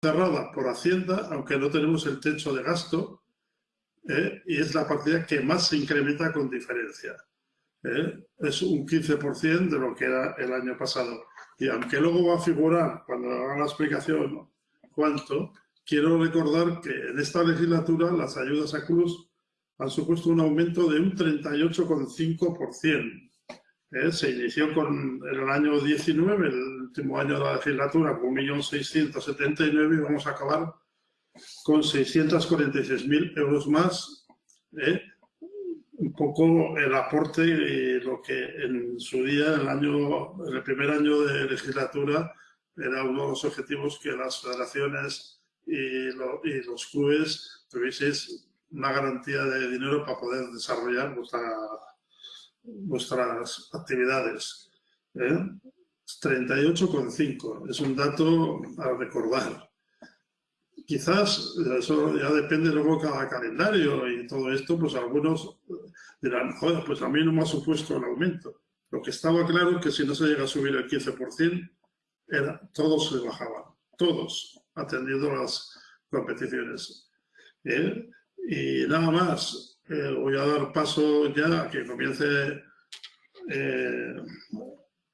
cerrada por Hacienda, aunque no tenemos el techo de gasto, ¿eh? y es la partida que más se incrementa con diferencia. ¿eh? Es un 15% de lo que era el año pasado. Y aunque luego va a figurar, cuando haga la explicación, cuánto, quiero recordar que en esta legislatura las ayudas a Cruz han supuesto un aumento de un 38,5%. Se inició con, en el año 19, el último año de la legislatura, con 1.679 y vamos a acabar con 646.000 euros más. ¿eh? Un poco el aporte y lo que en su día, en el, año, el primer año de legislatura, era uno de los objetivos que las federaciones y, y los clubes tuvieseis una garantía de dinero para poder desarrollar vuestra vuestras actividades. ¿eh? 38,5 es un dato a recordar. Quizás eso ya depende luego cada calendario y todo esto, pues algunos dirán, joder, pues a mí no me ha supuesto el aumento. Lo que estaba claro es que si no se llega a subir el 15%, era, todos se bajaban, todos, atendiendo las competiciones. ¿eh? Y nada más, eh, voy a dar paso ya a que comience eh,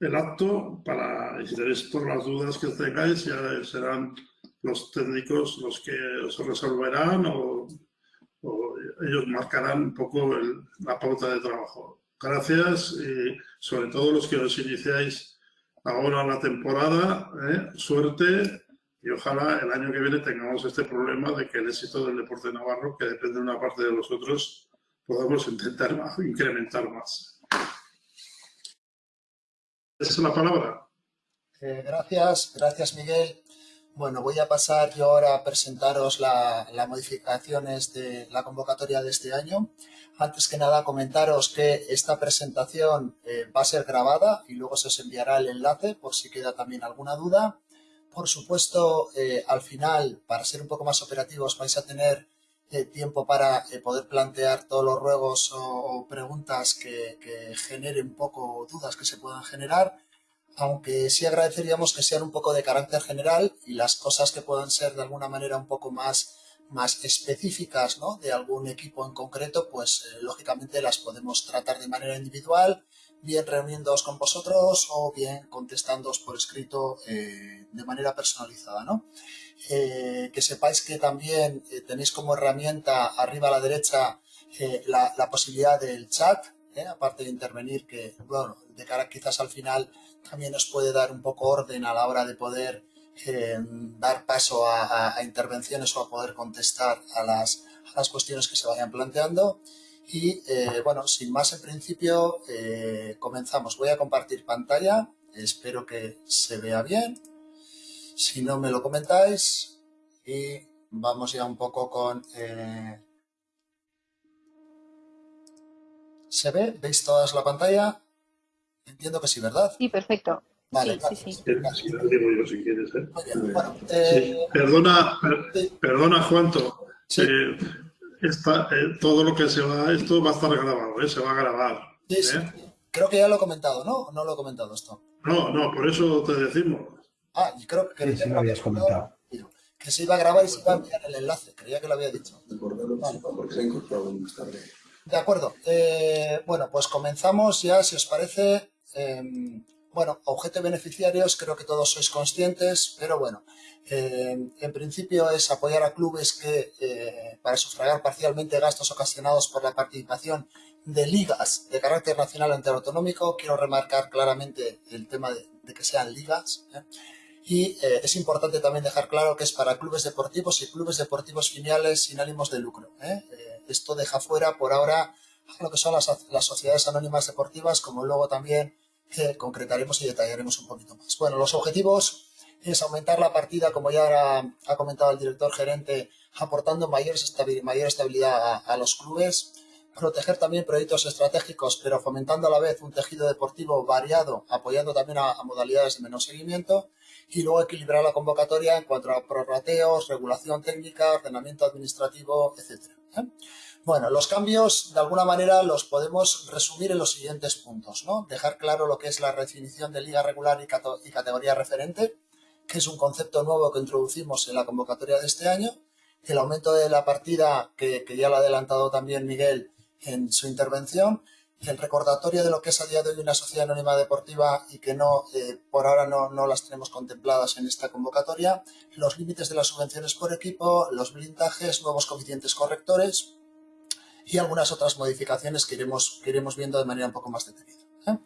el acto para, y si tenéis todas las dudas que tengáis, ya serán los técnicos los que os resolverán o, ellos marcarán un poco la pauta de trabajo. Gracias y sobre todo los que os iniciáis ahora la temporada, ¿eh? suerte y ojalá el año que viene tengamos este problema de que el éxito del deporte navarro, que depende de una parte de los otros, podamos intentar incrementar más. Esa es la palabra. Eh, gracias, gracias Miguel. Bueno, voy a pasar yo ahora a presentaros las modificaciones de la convocatoria de este año. Antes que nada, comentaros que esta presentación eh, va a ser grabada y luego se os enviará el enlace por si queda también alguna duda. Por supuesto, eh, al final, para ser un poco más operativos, vais a tener eh, tiempo para eh, poder plantear todos los ruegos o, preguntas que, generen un poco dudas que se puedan generar, aunque sí agradeceríamos que sean un poco de carácter general y las cosas que puedan ser de alguna manera un poco más, más específicas ¿no? de algún equipo en concreto, pues lógicamente las podemos tratar de manera individual bien reuniéndoos con vosotros o bien contestándoos por escrito eh, de manera personalizada. ¿no? Eh, que sepáis que también eh, tenéis como herramienta arriba a la derecha la, posibilidad del chat, aparte de intervenir, que bueno, de cara quizás al final también os puede dar un poco orden a la hora de poder dar paso a, intervenciones o a poder contestar a las, a las cuestiones que se vayan planteando. Y eh, bueno, sin más en principio, eh, comenzamos. Voy a compartir pantalla, espero que se vea bien. Si no me lo comentáis y vamos ya un poco con... Eh, ¿Se ve? ¿Veis toda la pantalla? Entiendo que sí, ¿verdad? Sí, perfecto. Vale, sí, sí, sí. lo digo yo si quieres. Perdona, perdona, Juanto. Sí eh, todo lo que se va, esto va a estar grabado, ¿eh? se va a grabar. Sí, sí. ¿eh? Creo que ya lo he comentado, ¿no? No lo he comentado esto. No, no, por eso te decimos. Ah, y creo que... Sí, lo habías comentado. Que se iba a grabar y se iba a enviar el enlace, creía que lo había dicho. De acuerdo. Eh, bueno, pues comenzamos ya, si os parece. Em, bueno, objeto de beneficiarios creo que todos sois conscientes, pero bueno, eh, en principio es apoyar a clubes que eh, para sufragar parcialmente gastos ocasionados por la participación de ligas de carácter nacional autonómico. Quiero remarcar claramente el tema de, que sean ligas. ¿eh? Y es importante también dejar claro que es para clubes deportivos y clubes deportivos filiales sin ánimos de lucro. esto deja fuera por ahora lo que son las, las sociedades anónimas deportivas, como luego también concretaremos y detallaremos un poquito más. Bueno, los objetivos es aumentar la partida, como ya ha comentado el director gerente, aportando mayor estabilidad a, los clubes, proteger también proyectos estratégicos, pero fomentando a la vez un tejido deportivo variado, apoyando también a, modalidades de menos seguimiento, y luego equilibrar la convocatoria en cuanto a prorrateos, regulación técnica, ordenamiento administrativo, etc. ¿eh? Bueno, los cambios de alguna manera los podemos resumir en los siguientes puntos. ¿no? Dejar claro lo que es la definición de liga regular y categoría referente, que es un concepto nuevo que introducimos en la convocatoria de este año, el aumento de la partida, que, ya lo ha adelantado también Miguel en su intervención, el recordatorio de lo que es a día de hoy una sociedad anónima deportiva y que no eh, por ahora no, las tenemos contempladas en esta convocatoria, los límites de las subvenciones por equipo, los blindajes, nuevos coeficientes correctores y algunas otras modificaciones que iremos, que iremos viendo de manera un poco más detenida. ¿eh?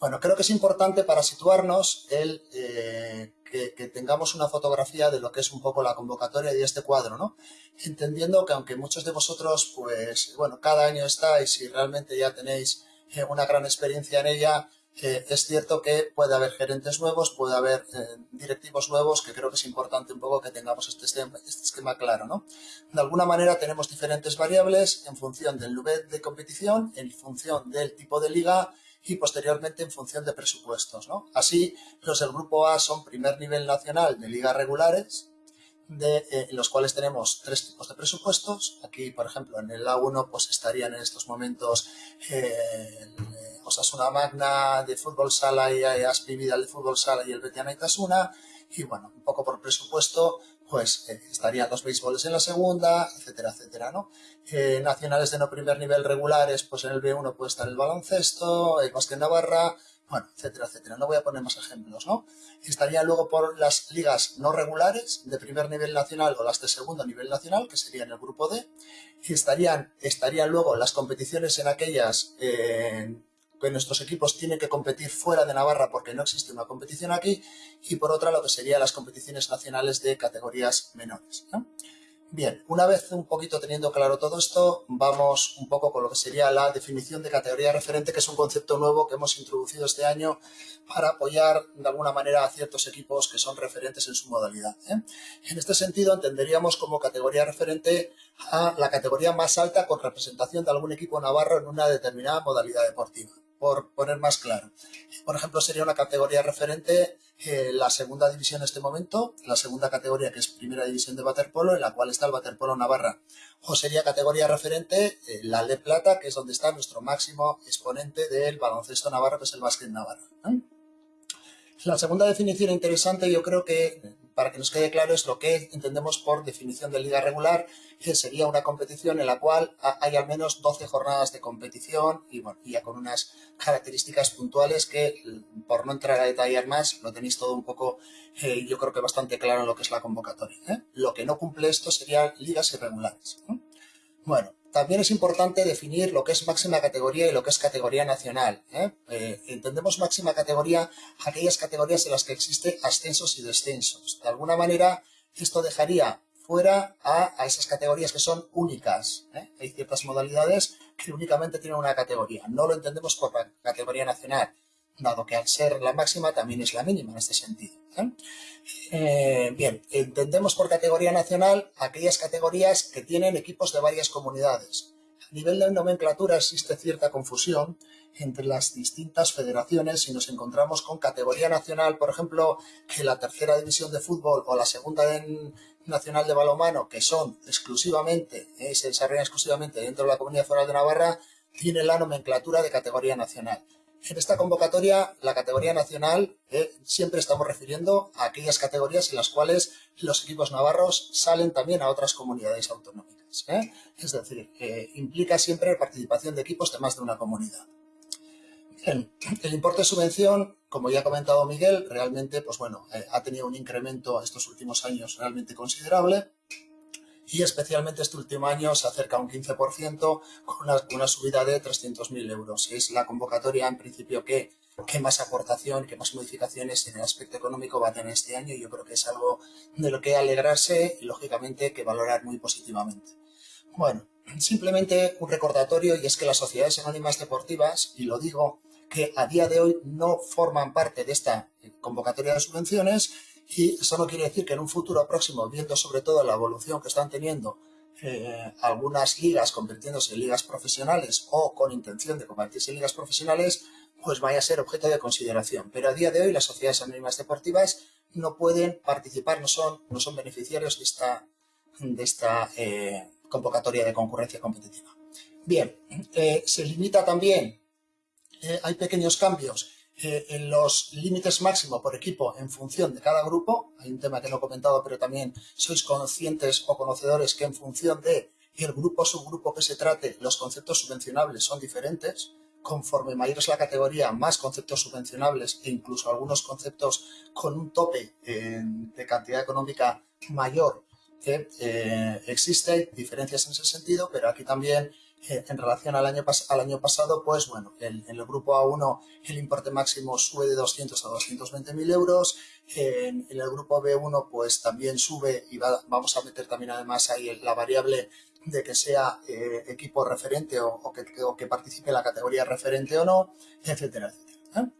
Bueno, creo que es importante para situarnos el eh, que, tengamos una fotografía de lo que es un poco la convocatoria y este cuadro, ¿no? Entendiendo que aunque muchos de vosotros, pues, bueno, cada año estáis y realmente ya tenéis eh, una gran experiencia en ella, es cierto que puede haber gerentes nuevos, puede haber directivos nuevos, que creo que es importante un poco que tengamos este este esquema claro, ¿no? De alguna manera tenemos diferentes variables en función del nivel de competición, en función del tipo de liga, y posteriormente en función de presupuestos. ¿no? Así, los del grupo A son primer nivel nacional de ligas regulares, de, eh, en los cuales tenemos tres tipos de presupuestos. Aquí, por ejemplo, en el A1 pues estarían en estos momentos eh, el, eh, Osasuna Magna de fútbol sala y Aspi Vidal de fútbol sala y el Betiana Itasuna. Y bueno, un poco por presupuesto, pues eh, estarían los béisboles en la segunda, etcétera, etcétera, ¿no? Eh, nacionales de no primer nivel regulares, pues en el B1 puede estar el baloncesto, el básquet Navarra, bueno, etcétera, etcétera. No voy a poner más ejemplos, ¿no? Estaría luego por las ligas no regulares de primer nivel nacional o las de segundo nivel nacional, que serían el grupo D. Estarían, estarían luego las competiciones en aquellas que nuestros equipos tienen que competir fuera de Navarra porque no existe una competición aquí, y por otra lo que serían las competiciones nacionales de categorías menores. Bien, una vez un poquito teniendo claro todo esto, vamos un poco con lo que sería la definición de categoría referente, que es un concepto nuevo que hemos introducido este año para apoyar de alguna manera a ciertos equipos que son referentes en su modalidad. ¿eh? En este sentido, entenderíamos como categoría referente a la categoría más alta con representación de algún equipo navarro en una determinada modalidad deportiva por poner más claro. Por ejemplo, sería una categoría referente eh, la segunda división en este momento, la segunda categoría que es primera división de waterpolo, en la cual está el waterpolo Navarra. O sería categoría referente eh, la de plata, que es donde está nuestro máximo exponente del baloncesto navarro, que es el básquet Navarra. La segunda definición interesante yo creo que para que nos quede claro, es lo que entendemos por definición de liga regular, que sería una competición en la cual hay al menos 12 jornadas de competición y, bueno, ya con unas características puntuales que, por no entrar a detallar más, lo tenéis todo un poco, eh, yo creo que bastante claro lo que es la convocatoria. ¿eh? Lo que no cumple esto serían ligas irregulares. Bueno, también es importante definir lo que es máxima categoría y lo que es categoría nacional. ¿eh? Eh, entendemos máxima categoría aquellas categorías en las que existe ascensos y descensos. De alguna manera, esto dejaría fuera a, esas categorías que son únicas. ¿eh? Hay ciertas modalidades que únicamente tienen una categoría. No lo entendemos por categoría nacional dado que al ser la máxima también es la mínima en este sentido. ¿eh? Eh, bien, entendemos por categoría nacional aquellas categorías que tienen equipos de varias comunidades. A nivel de nomenclatura existe cierta confusión entre las distintas federaciones y nos encontramos con categoría nacional, por ejemplo, que la tercera división de fútbol o la segunda nacional de balonmano, que son exclusivamente, eh, se desarrollan exclusivamente dentro de la Comunidad Foral de Navarra, tienen la nomenclatura de categoría nacional. En esta convocatoria, la categoría nacional, eh, siempre estamos refiriendo a aquellas categorías en las cuales los equipos navarros salen también a otras comunidades autonómicas. ¿eh? Es decir, implica siempre participación de equipos de más de una comunidad. El importe de subvención, como ya ha comentado Miguel, realmente pues bueno, eh, ha tenido un incremento estos últimos años realmente considerable y especialmente este último año se acerca a un 15% con una, subida de 300.000 euros. Es la convocatoria en principio que, que más aportación, que más modificaciones en el aspecto económico va a tener este año y yo creo que es algo de lo que alegrarse y lógicamente que valorar muy positivamente. Bueno, simplemente un recordatorio y es que las sociedades anónimas deportivas, y lo digo, que a día de hoy no forman parte de esta convocatoria de subvenciones y eso no quiere decir que en un futuro próximo, viendo sobre todo la evolución que están teniendo eh, algunas ligas convirtiéndose en ligas profesionales o con intención de convertirse en ligas profesionales, pues vaya a ser objeto de consideración. Pero a día de hoy las sociedades anónimas deportivas no pueden participar, no son, no son beneficiarios de esta, de esta eh, convocatoria de concurrencia competitiva. Bien, eh, se limita también, hay pequeños cambios eh, en los límites máximo por equipo en función de cada grupo, hay un tema que no he comentado, pero también sois conscientes o conocedores que en función de el grupo o subgrupo que se trate, los conceptos subvencionables son diferentes, conforme mayor es la categoría, más conceptos subvencionables e incluso algunos conceptos con un tope de cantidad económica mayor que eh, diferencias en ese sentido, pero aquí también eh, en relación al año, al año pasado, pues bueno, en el grupo A1 el importe máximo sube de 200 a 220 mil euros, en, el grupo B1 pues también sube y vamos a meter también además ahí la variable de que sea eh, equipo referente o, que, que, participe en la categoría referente o no, etcétera, etcétera.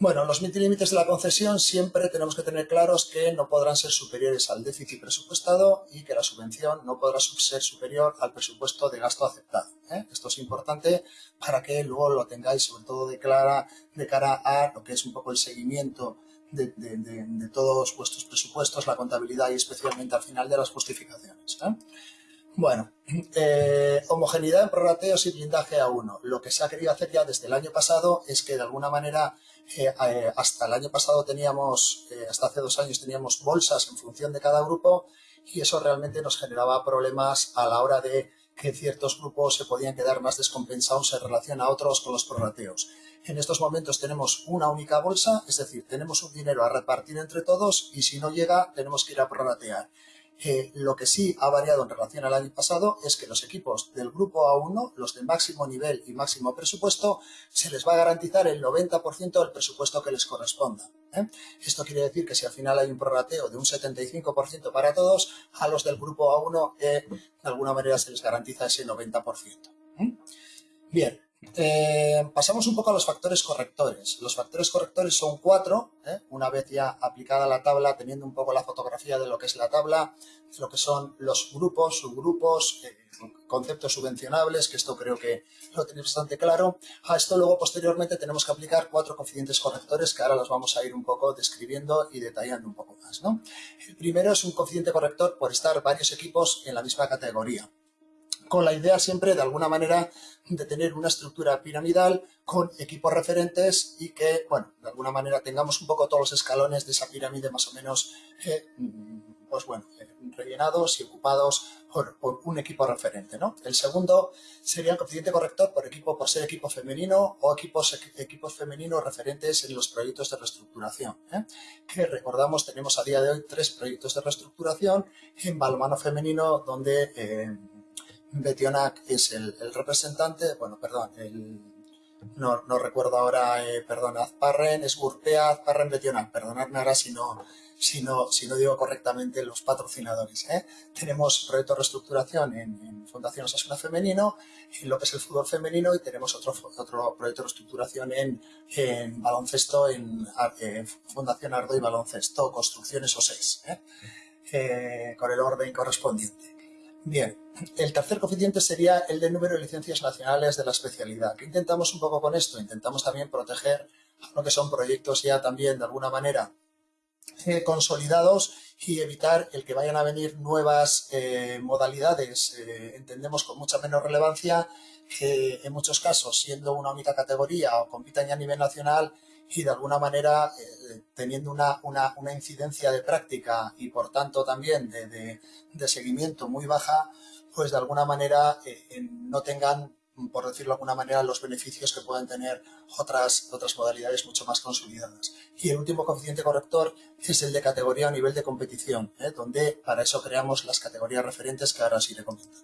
Bueno, los límites de la concesión siempre tenemos que tener claros que no podrán ser superiores al déficit presupuestado y que la subvención no podrá ser superior al presupuesto de gasto aceptado. ¿eh? Esto es importante para que luego lo tengáis sobre todo de, cara a lo que es un poco el seguimiento de, todos vuestros presupuestos, la contabilidad y especialmente al final de las justificaciones. ¿eh? Bueno, eh, homogeneidad en prorrateos y blindaje a uno. Lo que se ha querido hacer ya desde el año pasado es que de alguna manera eh, hasta el año pasado teníamos, eh, hasta hace dos años teníamos bolsas en función de cada grupo y eso realmente nos generaba problemas a la hora de que ciertos grupos se podían quedar más descompensados en relación a otros con los prorrateos. En estos momentos tenemos una única bolsa, es decir, tenemos un dinero a repartir entre todos y si no llega tenemos que ir a prorratear lo que sí ha variado en relación al año pasado es que los equipos del grupo A1, los de máximo nivel y máximo presupuesto, se les va a garantizar el 90% del presupuesto que les corresponda. ¿eh? Esto quiere decir que si al final hay un prorrateo de un 75% para todos, a los del grupo A1 eh, de alguna manera se les garantiza ese 90%. ¿eh? Bien, eh, pasamos un poco a los factores correctores. Los factores correctores son cuatro, ¿eh? una vez ya aplicada la tabla, teniendo un poco la fotografía de lo que es la tabla, lo que son los grupos, subgrupos, eh, conceptos subvencionables, que esto creo que lo tenéis bastante claro. A esto luego posteriormente tenemos que aplicar cuatro coeficientes correctores que ahora los vamos a ir un poco describiendo y detallando un poco más. El primero es un coeficiente corrector por estar varios equipos en la misma categoría con la idea siempre de alguna manera de tener una estructura piramidal con equipos referentes y que, bueno, de alguna manera tengamos un poco todos los escalones de esa pirámide más o menos, eh, pues bueno, eh, rellenados y ocupados por, un equipo referente, ¿no? El segundo sería el coeficiente corrector por equipo, por ser equipo femenino o equipos, equipos femeninos referentes en los proyectos de reestructuración, ¿eh? que recordamos tenemos a día de hoy tres proyectos de reestructuración en balonmano femenino donde Betionac es el, representante, bueno, perdón, el, no, recuerdo ahora, eh, perdón, Azparren, es Gurpea, Azparren, Betionac, perdonadme ahora si no, si no, si no digo correctamente los patrocinadores. ¿eh? Tenemos proyecto de reestructuración en, Fundación Osasuna Femenino, en lo que es el fútbol femenino, y tenemos otro, otro proyecto de reestructuración en, en baloncesto, en, Fundación Ardo y Baloncesto, Construcciones O6, ¿eh? ¿eh? con el orden correspondiente. Bien, el tercer coeficiente sería el de número de licencias nacionales de la especialidad. ¿Qué intentamos un poco con esto? Intentamos también proteger lo que son proyectos ya también de alguna manera eh, consolidados y evitar el que vayan a venir nuevas eh, modalidades, eh, entendemos con mucha menos relevancia, que en muchos casos siendo una única categoría o compitan ya a nivel nacional y de alguna manera teniendo una, incidencia de práctica y por tanto también de, de seguimiento muy baja, pues de alguna manera eh, no tengan, por decirlo de alguna manera, los beneficios que pueden tener otras, otras modalidades mucho más consolidadas. Y el último coeficiente corrector es el de categoría o nivel de competición, ¿eh? donde para eso creamos las categorías referentes que ahora os iré comentando.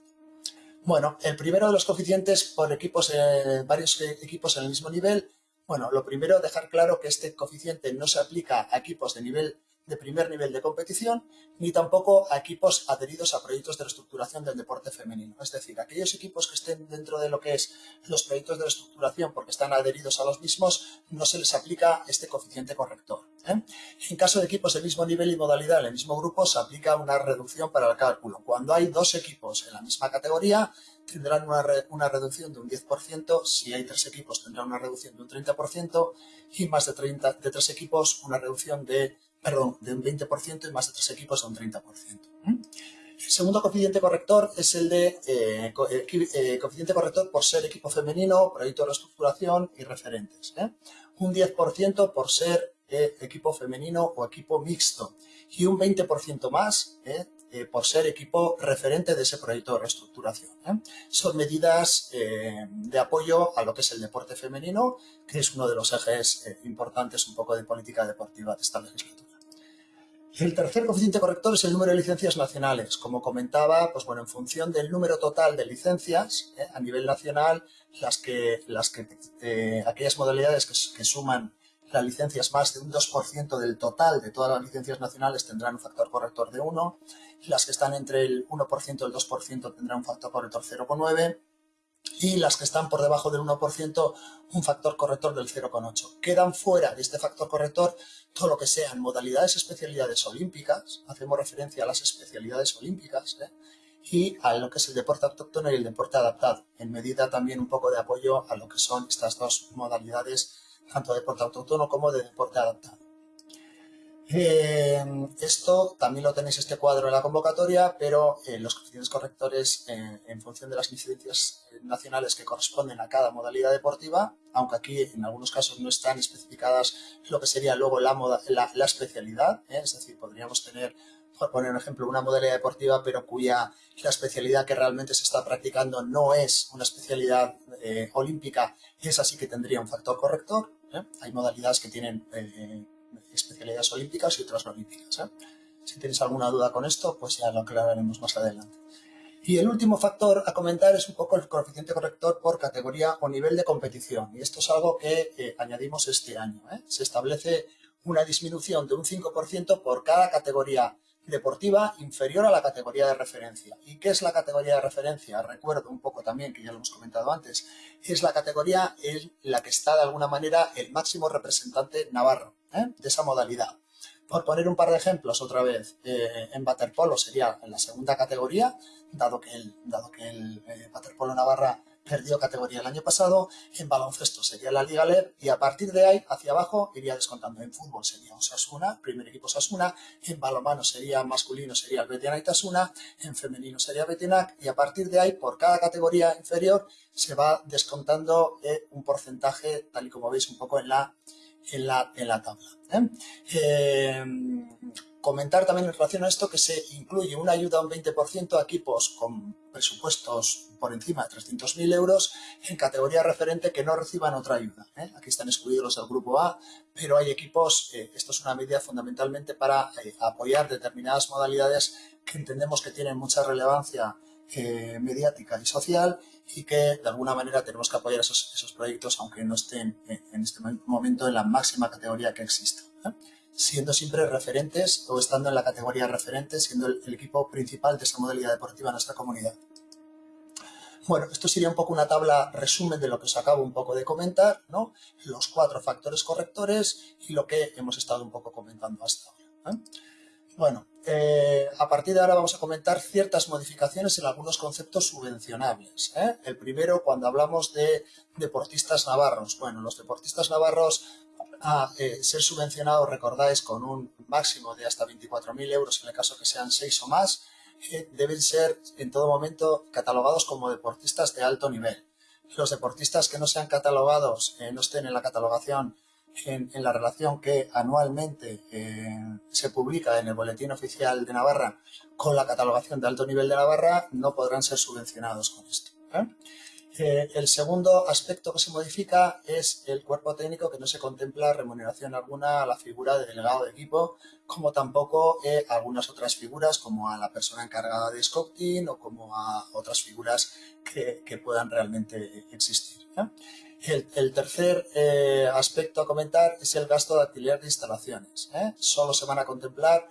Bueno, el primero de los coeficientes por equipos, eh, varios equipos en el mismo nivel. Bueno, lo primero, dejar claro que este coeficiente no se aplica a equipos de nivel de primer nivel de competición, ni tampoco a equipos adheridos a proyectos de reestructuración del deporte femenino. Es decir, aquellos equipos que estén dentro de lo que es los proyectos de reestructuración porque están adheridos a los mismos, no se les aplica este coeficiente corrector. ¿eh? En caso de equipos del mismo nivel y modalidad en el mismo grupo, se aplica una reducción para el cálculo. Cuando hay dos equipos en la misma categoría, tendrán una, una reducción de un 10%, si hay tres equipos tendrán una reducción de un 30% y más de, 30, de tres equipos una reducción de perdón, de un 20% y más de tres equipos de un 30%. El segundo coeficiente corrector es el de eh, eh, coeficiente corrector por ser equipo femenino, proyecto de reestructuración y referentes. Un 10% por ser equipo femenino o equipo mixto y un 20% más eh, por ser equipo referente de ese proyecto de reestructuración. ¿eh? Son medidas eh, de apoyo a lo que es el deporte femenino, que es uno de los ejes importantes un poco de política deportiva de esta legislatura. El tercer coeficiente corrector es el número de licencias nacionales. Como comentaba, pues bueno, en función del número total de licencias a nivel nacional, las que, las que, aquellas modalidades que suman las licencias más de un 2% del total de todas las licencias nacionales tendrán un factor corrector de 1, las que están entre el 1% y el 2% tendrán un factor corrector 0,9 y las que están por debajo del 1% un factor corrector del 0,8. Quedan fuera de este factor corrector todo lo que sean modalidades especialidades olímpicas, hacemos referencia a las especialidades olímpicas, ¿eh? y a lo que es el deporte autóctono y el deporte adaptado, en medida también un poco de apoyo a lo que son estas dos modalidades tanto de deporte autóctono como de deporte adaptado. Eh, esto también lo tenéis este cuadro en la convocatoria, pero eh, los coeficientes correctores eh, en función de las licencias nacionales que corresponden a cada modalidad deportiva, aunque aquí en algunos casos no están especificadas lo que sería luego la, la especialidad, es decir, podríamos tener, por poner un ejemplo, una modalidad deportiva, pero cuya la especialidad que realmente se está practicando no es una especialidad olímpica, esa sí que tendría un factor corrector, ¿eh? Hay modalidades que tienen eh, especialidades olímpicas y otras olímpicas. ¿eh? Si tenéis alguna duda con esto, pues ya lo aclararemos más adelante. Y el último factor a comentar es un poco el coeficiente corrector por categoría o nivel de competición. Y esto es algo que añadimos este año. Se establece una disminución de un 5% por cada categoría deportiva inferior a la categoría de referencia. ¿Y qué es la categoría de referencia? Recuerdo un poco también, que ya lo hemos comentado antes, es la categoría en la que está de alguna manera el máximo representante navarro ¿eh? de esa modalidad. Por poner un par de ejemplos otra vez, eh, en waterpolo sería en la segunda categoría, dado que el, dado que el eh, Navarra perdió categoría el año pasado, en baloncesto sería la Liga LEB y a partir de ahí hacia abajo iría descontando. En fútbol sería Osasuna, primer equipo Osasuna, en balomano sería masculino sería el Betiana Tasuna, en femenino sería Betinac y a partir de ahí por cada categoría inferior se va descontando eh, un porcentaje tal y como veis un poco en la, en la, en la tabla. ¿eh? Eh, comentar también en relación a esto que se incluye una ayuda un 20% a equipos con presupuestos por encima de 300.000 euros en categoría referente que no reciban otra ayuda. ¿eh? Aquí están excluidos los del grupo A, pero hay equipos, eh, esto es una medida fundamentalmente para eh, apoyar determinadas modalidades que entendemos que tienen mucha relevancia mediática y social y que de alguna manera tenemos que apoyar esos, esos proyectos aunque no estén en este momento en la máxima categoría que exista siendo siempre referentes o estando en la categoría referentes, siendo el, equipo principal de esta modalidad deportiva en nuestra comunidad. Bueno, esto sería un poco una tabla resumen de lo que os acabo un poco de comentar, ¿no? Los cuatro factores correctores y lo que hemos estado un poco comentando hasta ahora. ¿eh? Bueno, eh, a partir de ahora vamos a comentar ciertas modificaciones en algunos conceptos subvencionables. ¿eh? El primero, cuando hablamos de deportistas navarros. Bueno, los deportistas navarros a eh, ser subvencionados, recordáis, con un máximo de hasta 24.000 euros en el caso que sean 6 o más, deben ser en todo momento catalogados como deportistas de alto nivel. Los deportistas que no sean catalogados, no estén en la catalogación en, la relación que anualmente se publica en el Boletín Oficial de Navarra con la catalogación de alto nivel de Navarra, no podrán ser subvencionados con esto el segundo aspecto que se modifica es el cuerpo técnico que no se contempla remuneración alguna a la figura de delegado de equipo, como tampoco eh, algunas otras figuras como a la persona encargada de scouting o como a otras figuras que, puedan realmente existir. El, tercer eh, aspecto a comentar es el gasto de alquiler de instalaciones. ¿eh? Solo se van a contemplar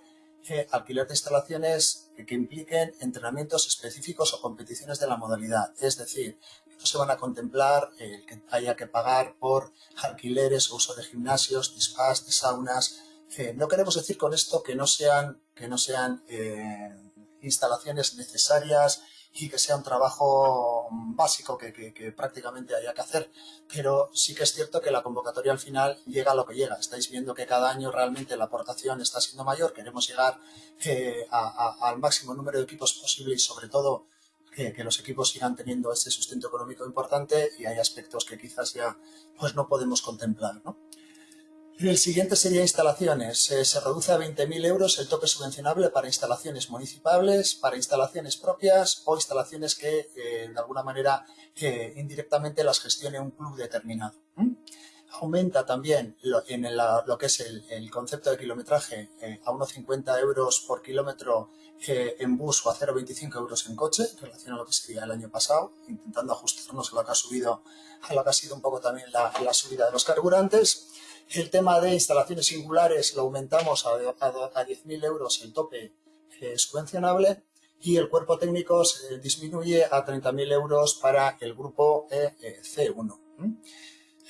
alquiler de instalaciones que impliquen entrenamientos específicos o competiciones de la modalidad. Es decir, no se van a contemplar el que haya que pagar por alquileres o uso de gimnasios, de spas, de saunas. No queremos decir con esto que no sean, que no sean eh, instalaciones necesarias y que sea un trabajo básico que, que, prácticamente haya que hacer. Pero sí que es cierto que la convocatoria al final llega a lo que llega. Estáis viendo que cada año realmente la aportación está siendo mayor. Queremos llegar eh, al máximo número de equipos posible y sobre todo que, que, los equipos sigan teniendo ese sustento económico importante y hay aspectos que quizás ya pues no podemos contemplar. ¿no? El siguiente sería instalaciones. Eh, se reduce a 20.000 euros el tope subvencionable para instalaciones municipales, para instalaciones propias o instalaciones que eh, de alguna manera eh, indirectamente las gestione un club determinado. Aumenta también lo, en lo que es el, concepto de kilometraje a 1,50 euros por kilómetro en bus o a 0,25 euros en coche, en relación a lo que sería el año pasado, intentando ajustarnos a lo que ha subido, a lo que ha sido un poco también la subida de los carburantes. El tema de instalaciones singulares lo aumentamos a, a, 10.000 euros el tope eh, subvencionable y el cuerpo técnico disminuye a 30.000 euros para el grupo e, eh, C1.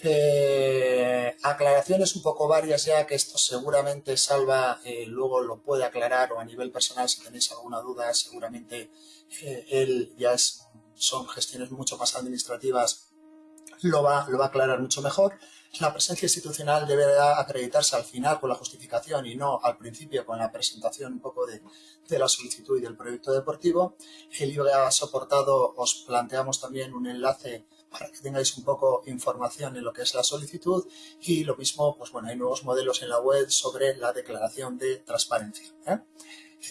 Eh, aclaraciones un poco varias ya que esto seguramente Salva luego lo puede aclarar o a nivel personal si tenéis alguna duda seguramente él ya son gestiones mucho más administrativas lo va, lo va a aclarar mucho mejor la presencia institucional debe acreditarse al final con la justificación y no al principio con la presentación un poco de, la solicitud y del proyecto deportivo. El IBA soportado os planteamos también un enlace para que tengáis un poco información en lo que es la solicitud y lo mismo, pues bueno, hay nuevos modelos en la web sobre la declaración de transparencia. ¿eh?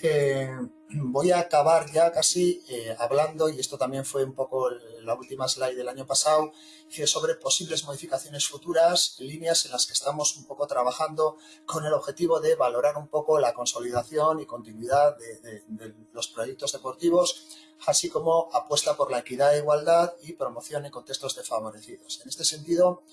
Eh, voy a acabar ya casi eh, hablando, y esto también fue un poco la última slide del año pasado, sobre posibles modificaciones futuras, líneas en las que estamos un poco trabajando con el objetivo de valorar un poco la consolidación y continuidad de, de los proyectos deportivos, así como apuesta por la equidad e igualdad y promoción en contextos desfavorecidos. En este sentido,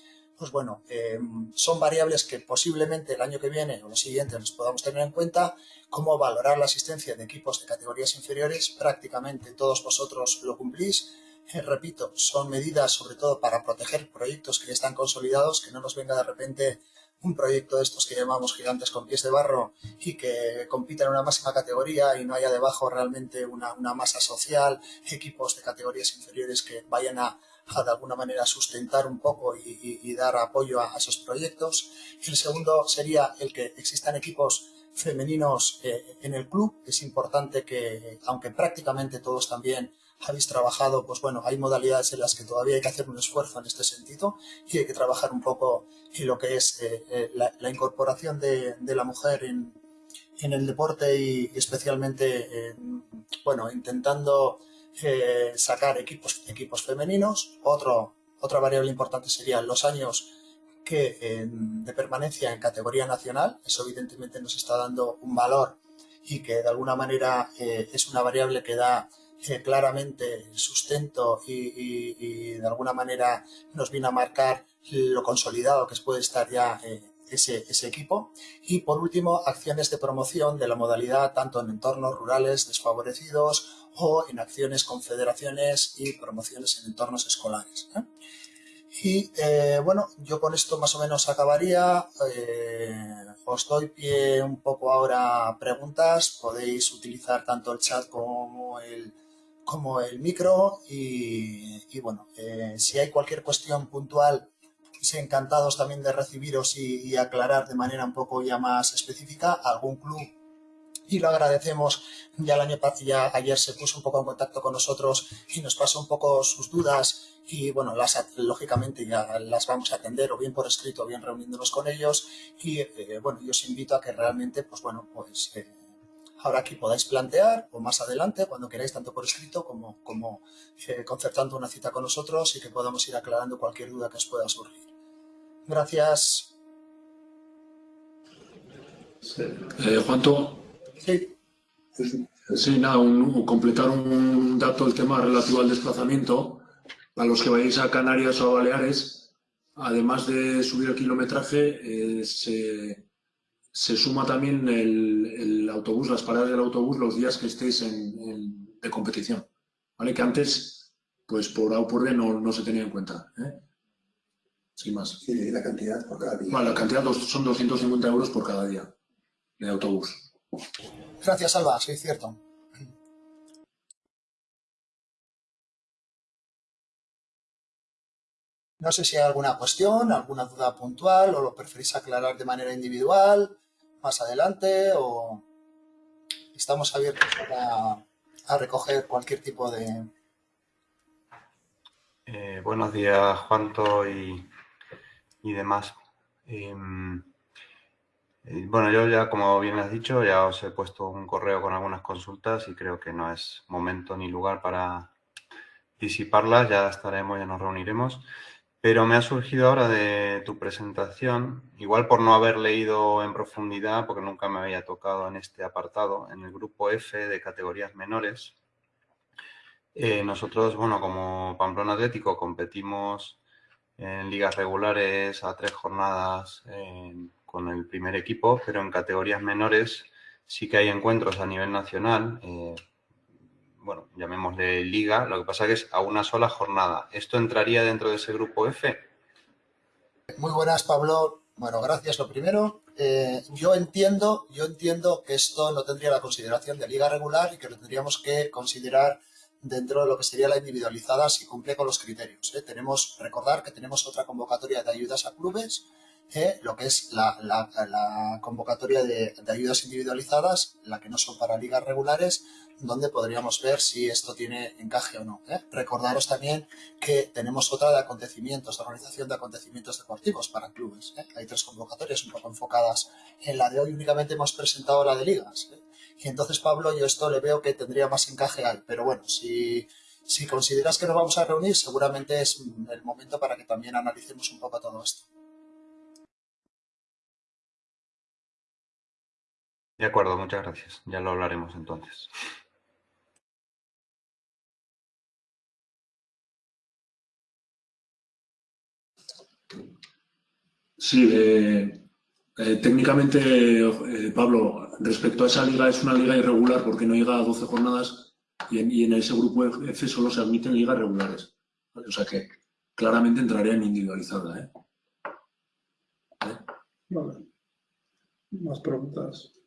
pues bueno, eh, son variables que posiblemente el año que viene o los siguientes nos podamos tener en cuenta, como valorar la asistencia de equipos de categorías inferiores, prácticamente todos vosotros lo cumplís, eh, repito, son medidas sobre todo para proteger proyectos que ya están consolidados, que no nos venga de repente un proyecto de estos que llamamos gigantes con pies de barro y que compiten en una máxima categoría y no haya debajo realmente una masa social, equipos de categorías inferiores que vayan a a de alguna manera sustentar un poco y, dar apoyo a, esos proyectos. El segundo sería el que existan equipos femeninos eh, en el club. Es importante que, aunque prácticamente todos también habéis trabajado, pues bueno, hay modalidades en las que todavía hay que hacer un esfuerzo en este sentido y hay que trabajar un poco en lo que es eh, eh, la, incorporación de, la mujer en, el deporte y, especialmente, bueno, intentando eh, sacar equipos, equipos femeninos. Otro, otra variable importante serían los años que, de permanencia en categoría nacional. Eso evidentemente nos está dando un valor y que de alguna manera eh, es una variable que da eh, claramente sustento y, de alguna manera nos viene a marcar lo consolidado que puede estar ya ese, ese, equipo. Y por último, acciones de promoción de la modalidad tanto en entornos rurales desfavorecidos o en acciones con federaciones y promociones en entornos escolares. ¿eh? Y eh, bueno, yo con esto más o menos acabaría. Eh, os doy pie un poco ahora a preguntas. Podéis utilizar tanto el chat como el, como el micro. Y, bueno, si hay cualquier cuestión puntual, encantados también de recibiros y, y aclarar de manera un poco ya más específica. Algún club y lo agradecemos. Ya el año ya ayer se puso un poco en contacto con nosotros y nos pasó un poco sus dudas y bueno, las lógicamente ya las vamos a atender o bien por escrito o bien reuniéndonos con ellos y eh, bueno, yo os invito a que realmente pues bueno, pues eh, ahora aquí podáis plantear o más adelante cuando queráis tanto por escrito como, como eh, concertando una cita con nosotros y que podamos ir aclarando cualquier duda que os pueda surgir. Gracias. Sí. Juanto, Sí. Sí, nada, completar un dato, el tema relativo al desplazamiento. A los que vayáis a Canarias o a Baleares, además de subir el kilometraje, eh, se, suma también el, autobús, las paradas del autobús, los días que estéis en, de competición. ¿Vale? Que antes, pues por A o por B no, se tenía en cuenta. ¿eh? sin más. ¿Y la cantidad por cada día? Bueno, la cantidad dos, son 250 euros por cada día de autobús. Gracias, Alba, sí, cierto. No sé si hay alguna cuestión, alguna duda puntual o lo preferís aclarar de manera individual más adelante o estamos abiertos a, a recoger cualquier tipo de... Eh, buenos días, Juanto y y demás. Em, bueno, yo ya, como bien has dicho, ya os he puesto un correo con algunas consultas y creo que no es momento ni lugar para disiparlas. Ya estaremos, ya nos reuniremos. Pero me ha surgido ahora de tu presentación, igual por no haber leído en profundidad, porque nunca me había tocado en este apartado, en el grupo F de categorías menores. Eh, nosotros, bueno, como Pamplona Atlético competimos en ligas regulares a tres jornadas con el primer equipo, pero en categorías menores sí que hay encuentros a nivel nacional. Eh, bueno, llamémosle liga, lo que pasa que es a una sola jornada. ¿Esto entraría dentro de ese grupo F? Muy buenas, Pablo. Bueno, gracias lo primero. Eh, yo entiendo, yo entiendo que esto no tendría la consideración de liga regular y que lo tendríamos que considerar dentro de lo que sería la individualizada si cumple con los criterios. ¿eh? Tenemos, recordar que tenemos otra convocatoria de ayudas a clubes lo que es la, convocatoria de, ayudas individualizadas, la que no son para ligas regulares, donde podríamos ver si esto tiene encaje o no. ¿eh? Recordaros también que tenemos otra de acontecimientos, de organización de acontecimientos deportivos para clubes. ¿eh? Hay tres convocatorias un poco enfocadas. En la de hoy únicamente hemos presentado la de ligas. Y entonces, Pablo, yo esto le veo que tendría más encaje ahí. Pero bueno, si, si consideras que nos vamos a reunir, seguramente es el momento para que también analicemos un poco todo esto. De acuerdo, muchas gracias. Ya lo hablaremos entonces. Sí, eh, eh, técnicamente, eh, Pablo, respecto a esa liga, es una liga irregular porque no llega a 12 jornadas y en, ese grupo F solo se admiten ligas regulares. O sea que claramente entraría en individualizada. Vale. Más preguntas.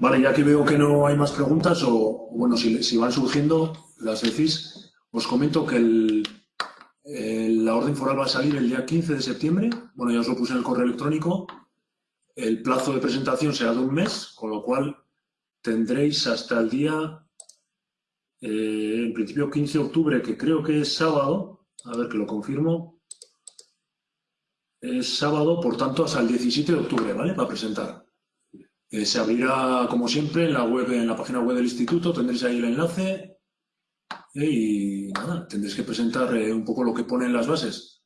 Vale, ya que veo que no hay más preguntas, o bueno, si, van surgiendo, las decís, os comento que la orden foral va a salir el día 15 de septiembre. Bueno, ya os lo puse en el correo electrónico. El plazo de presentación será de un mes, con lo cual tendréis hasta el día, eh, en principio 15 de octubre, que creo que es sábado, a ver que lo confirmo, es sábado, por tanto, hasta el 17 de octubre, ¿vale? Para presentar. Eh, se abrirá, como siempre, en la web, en la página web del instituto, tendréis ahí el enlace eh, y nada, tendréis que presentar eh, un poco lo que pone en las bases,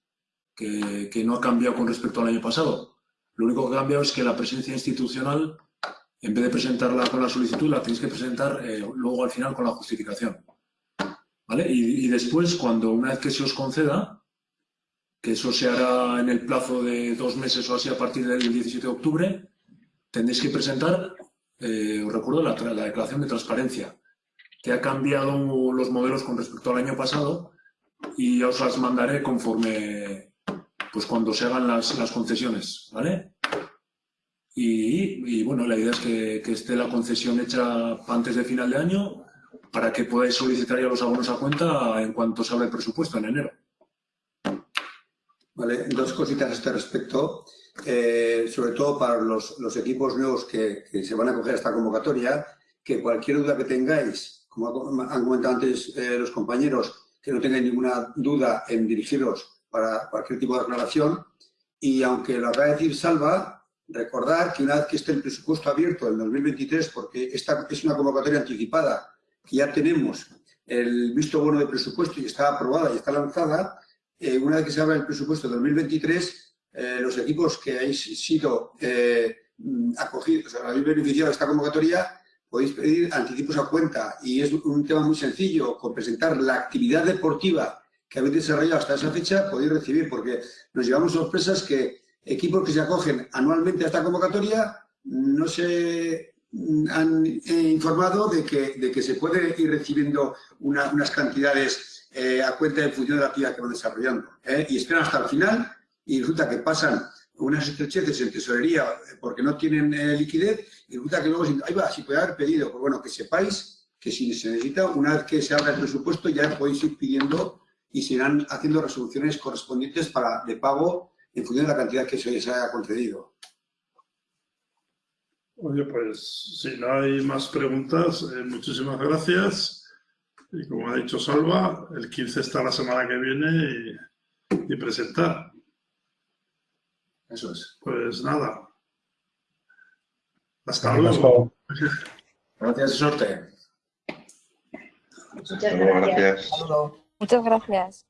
que, no ha cambiado con respecto al año pasado. Lo único que ha cambiado es que la presencia institucional, en vez de presentarla con la solicitud, la tenéis que presentar luego al final con la justificación. ¿Vale? Y, y después, cuando una vez que se os conceda, que eso se hará en el plazo de dos meses o así a partir del 17 de octubre, tendréis que presentar, eh, os recuerdo, la, declaración de transparencia, que ha cambiado los modelos con respecto al año pasado y os las mandaré conforme, pues cuando se hagan las, concesiones, ¿vale? Y, bueno, la idea es que, que, esté la concesión hecha antes de final de año para que podáis solicitar ya los abonos a cuenta en cuanto se abra el presupuesto en enero. Vale, dos cositas a este respecto. Eh, sobre todo para los, equipos nuevos que, se van a coger a esta convocatoria, que cualquier duda que tengáis, como han comentado antes eh, los compañeros, que no tengáis ninguna duda en dirigiros para cualquier tipo de aclaración. Y aunque lo acaba de decir Salva, recordar que una vez que esté el presupuesto abierto en 2023, porque esta es una convocatoria anticipada, que ya tenemos el visto bueno de presupuesto y está aprobada y está lanzada, eh, una vez que se abra el presupuesto de 2023, eh, los equipos que habéis sido eh, acogidos, o sea, habéis beneficiado de esta convocatoria, podéis pedir anticipos a cuenta y es un tema muy sencillo, con presentar la actividad deportiva que habéis desarrollado hasta esa fecha, podéis recibir, porque nos llevamos sorpresas que equipos que se acogen anualmente a esta convocatoria no se han informado de que, de que se puede ir recibiendo unas cantidades eh, a cuenta en función de la actividad que van desarrollando. ¿eh? Y esperan hasta el final y resulta que pasan unas estrecheces en tesorería porque no tienen eh, liquidez y resulta que luego, ahí va, si puede haber pedido, pues bueno, que sepáis que si se necesita, una vez que se abra el presupuesto ya podéis ir pidiendo y se irán haciendo resoluciones correspondientes para de pago en función de la cantidad que se les haya concedido. Oye, pues si no hay más preguntas, eh, muchísimas gracias. Y como ha dicho Salva, el 15 está la semana que viene y presentar. Eso es. Pues nada. Hasta luego. Gracias y suerte. Muchas gracias. Muchas gracias.